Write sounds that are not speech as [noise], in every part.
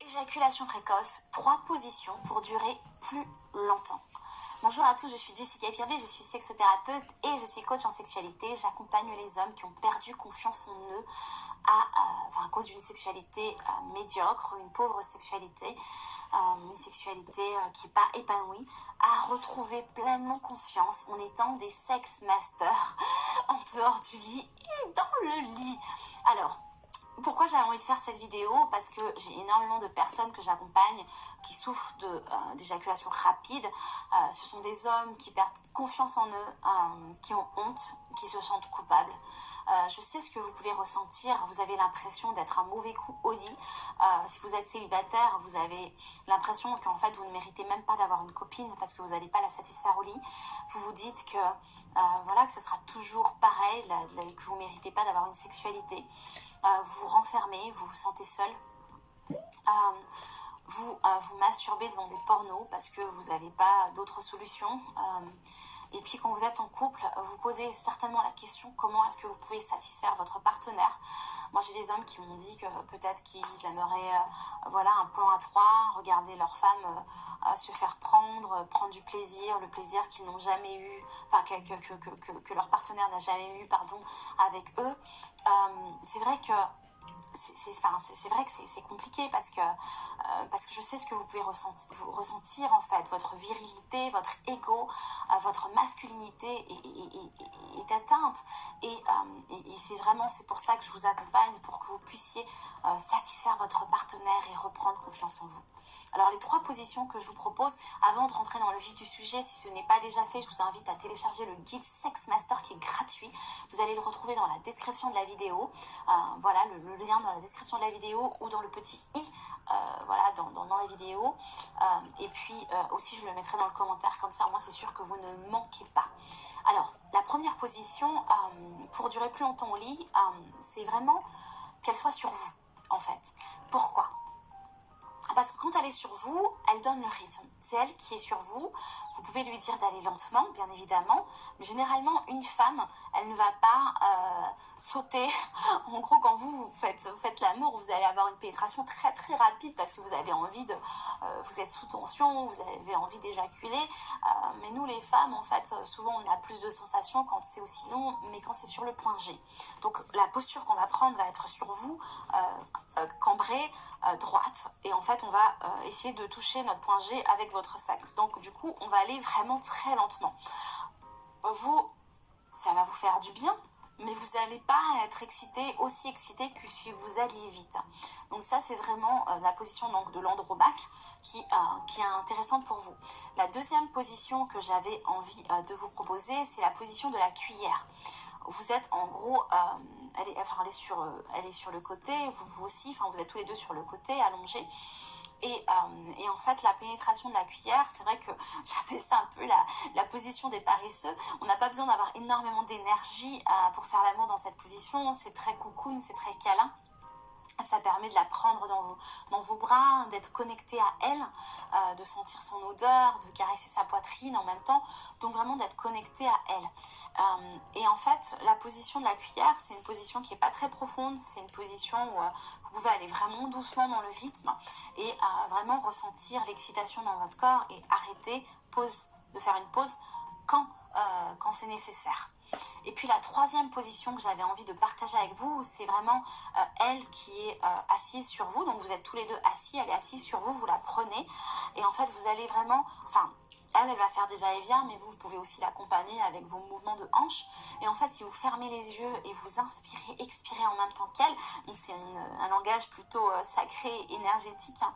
Éjaculation précoce, trois positions pour durer plus longtemps. Bonjour à tous, je suis Jessica Pirvé, je suis sexothérapeute et je suis coach en sexualité. J'accompagne les hommes qui ont perdu confiance en eux à, cause d'une sexualité euh, médiocre, une pauvre sexualité, euh, une sexualité euh, qui n'est pas épanouie, à retrouver pleinement confiance en étant des sex masters [laughs] en dehors du lit et dans le lit. Alors, j'ai envie de faire cette vidéo Parce que j'ai énormément de personnes que j'accompagne qui souffrent d'éjaculation rapide. ce sont des hommes qui perdent confiance en eux, qui ont honte, qui se sentent coupables. Euh, je sais ce que vous pouvez ressentir. Vous avez l'impression d'être un mauvais coup au lit. Euh, si vous êtes célibataire, vous avez l'impression qu'en fait, vous ne méritez même pas d'avoir une copine parce que vous n'allez pas la satisfaire au lit. Vous vous dites que, euh, voilà, que ce sera toujours pareil, que vous ne méritez pas d'avoir une sexualité. Vous vous renfermez, vous vous sentez seul. vous vous masturbez devant des pornos parce que vous n'avez pas d'autres solutions. Et puis quand vous êtes en couple, vous posez certainement la question comment est-ce que vous pouvez satisfaire votre partenaire? Moi j'ai des hommes qui m'ont dit que peut-être qu'ils aimeraient euh, voilà, un plan à trois, regarder leur femme euh, se faire prendre, prendre du plaisir, le plaisir qu'ils n'ont jamais eu, enfin que, que, que, leur partenaire n'a jamais eu pardon, avec eux. Euh, c'est vrai que c'est vrai que c'est compliqué parce que, euh, parce que je sais ce que vous pouvez ressentir, ressentir en fait. Votre virilité, votre ego, euh, votre masculinité est, atteinte. Euh, et, c'est vraiment, c'est pour ça que je vous accompagne, pour que vous puissiez satisfaire votre partenaire et reprendre confiance en vous. Alors les trois positions que je vous propose, avant de rentrer dans le vif du sujet, si ce n'est pas déjà fait, je vous invite à télécharger le guide Sex Master qui est gratuit. Vous allez le retrouver dans la description de la vidéo. Euh, voilà, le, lien dans la description de la vidéo ou dans le petit i, euh, voilà, dans, la vidéo. Euh, et puis aussi, je le mettrai dans le commentaire, comme ça, au moins c'est sûr que vous ne manquez pas. Alors, la première position, pour durer plus longtemps au lit, c'est vraiment qu'elle soit sur vous, en fait. Pourquoi? Parce que quand elle est sur vous, elle donne le rythme. C'est elle qui est sur vous. Vous pouvez lui dire d'aller lentement, bien évidemment. Mais généralement, une femme, elle ne va pas euh, sauter. [laughs] En gros, quand vous, faites, l'amour, vous allez avoir une pénétration très très rapide parce que vous avez envie de... Euh, vous êtes sous tension, vous avez envie d'éjaculer. Euh, mais nous, les femmes, en fait, souvent, on a plus de sensations quand c'est aussi long, mais quand c'est sur le point G. Donc, la posture qu'on va prendre va être sur vous, cambrée, droite. Et en fait, on va essayer de toucher notre point G avec votre sexe. Donc, du coup, on va aller vraiment très lentement. Vous, ça va vous faire du bien, mais vous n'allez pas être excité, aussi excité que si vous alliez vite. Donc ça, c'est vraiment euh, la position donc, de l'andromaque qui, euh, qui est intéressante pour vous. La deuxième position que j'avais envie euh, de vous proposer, c'est la position de la cuillère. Vous êtes en gros, elle, est, enfin, elle, est sur, est sur le côté, vous, aussi, enfin vous êtes tous les deux sur le côté, allongés. Euh, et, en fait, la pénétration de la cuillère, c'est vrai que [laughs] j'appelle ça un peu la, position des paresseux. On n'a pas besoin d'avoir énormément d'énergie euh, pour faire l'amour dans cette position. C'est très cocoon, c'est très câlin. Ça permet de la prendre dans vos, bras, d'être connecté à elle, euh, de sentir son odeur, de caresser sa poitrine en même temps. Donc vraiment d'être connecté à elle. Euh, et en fait, la position de la cuillère, c'est une position qui n'est pas très profonde. C'est une position où euh, vous pouvez aller vraiment doucement dans le rythme et vraiment ressentir l'excitation dans votre corps et arrêter, de faire une pause quand, quand c'est nécessaire. Et puis la troisième position que j'avais envie de partager avec vous, c'est vraiment euh, elle qui est euh, assise sur vous. Donc vous êtes tous les deux assis, elle est assise sur vous, vous la prenez. Et en fait, vous allez vraiment, enfin, elle, elle va faire des va-et-vient, mais vous, vous pouvez aussi l'accompagner avec vos mouvements de hanche. Et en fait, si vous fermez les yeux et vous inspirez, expirez en même temps qu'elle, donc c'est un langage plutôt euh, sacré, énergétique, hein,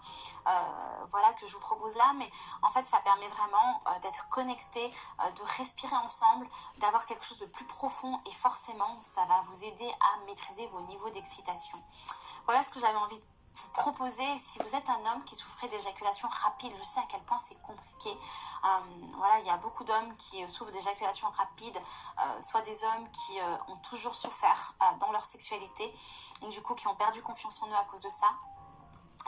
euh, voilà, que je vous propose là. Mais en fait, ça permet vraiment euh, d'être connecté, de respirer ensemble, d'avoir quelque chose de plus profond. Et forcément, ça va vous aider à maîtriser vos niveaux d'excitation. Voilà ce que j'avais envie de vous proposer, si vous êtes un homme qui souffrait d'éjaculation rapide, je sais à quel point c'est compliqué. Euh, voilà, il y a beaucoup d'hommes qui euh, souffrent d'éjaculation rapide, euh, soit des hommes qui ont toujours souffert dans leur sexualité et du coup qui ont perdu confiance en eux à cause de ça.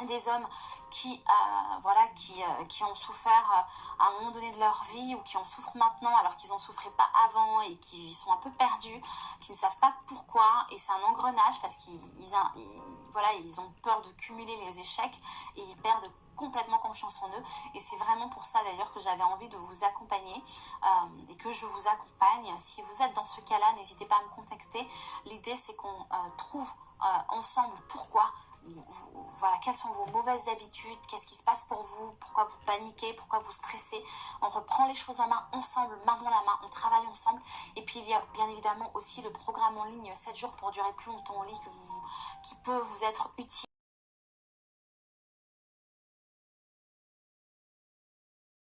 Des hommes qui, euh, voilà, qui, euh, qui ont souffert euh, à un moment donné de leur vie ou qui en souffrent maintenant alors qu'ils n'en souffraient pas avant et qui sont un peu perdus, qui ne savent pas pourquoi. Et c'est un engrenage parce qu'ils voilà, ils ont peur de cumuler les échecs et ils perdent complètement confiance en eux. Et c'est vraiment pour ça d'ailleurs que j'avais envie de vous accompagner et que je vous accompagne. Si vous êtes dans ce cas-là, n'hésitez pas à me contacter. L'idée, c'est qu'on trouve ensemble pourquoi voilà, quelles sont vos mauvaises habitudes, qu'est-ce qui se passe pour vous, pourquoi vous paniquez, pourquoi vous stressez? On reprend les choses en main ensemble, main dans la main, on travaille ensemble. Et puis il y a bien évidemment aussi le programme en ligne 7 jours pour durer plus longtemps au lit qui peut vous être utile.